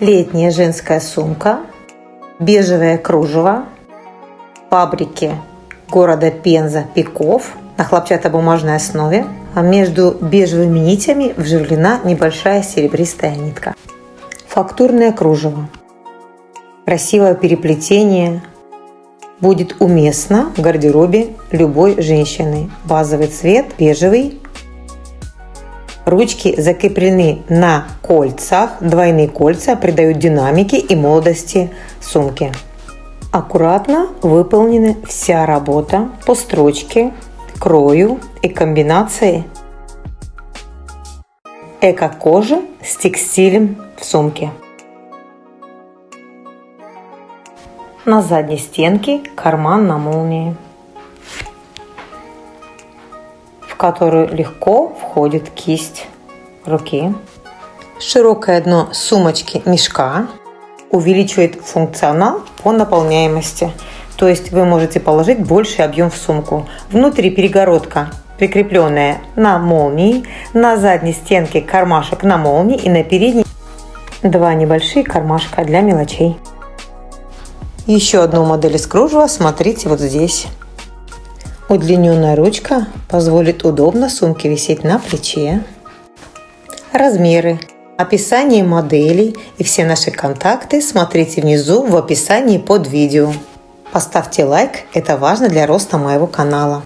Летняя женская сумка, бежевое кружево, фабрики города Пенза Пиков на хлопчатобумажной основе, а между бежевыми нитями вживлена небольшая серебристая нитка. Фактурное кружево. Красивое переплетение будет уместно в гардеробе любой женщины. Базовый цвет бежевый. Ручки закреплены на кольцах. Двойные кольца придают динамики и молодости сумке. Аккуратно выполнена вся работа по строчке, крою и комбинации эко-кожи с текстилем в сумке. На задней стенке карман на молнии, которую легко входит кисть руки. Широкое дно сумочки мешка увеличивает функционал по наполняемости. То есть вы можете положить больший объем в сумку. Внутри перегородка прикрепленная на молнии, на задней стенке кармашек на молнии и на передней два небольшие кармашка для мелочей. Еще одну модель из кружева смотрите вот здесь. Удлиненная ручка позволит удобно сумке висеть на плече. Размеры Описание моделей и все наши контакты смотрите внизу в описании под видео. Поставьте лайк, это важно для роста моего канала.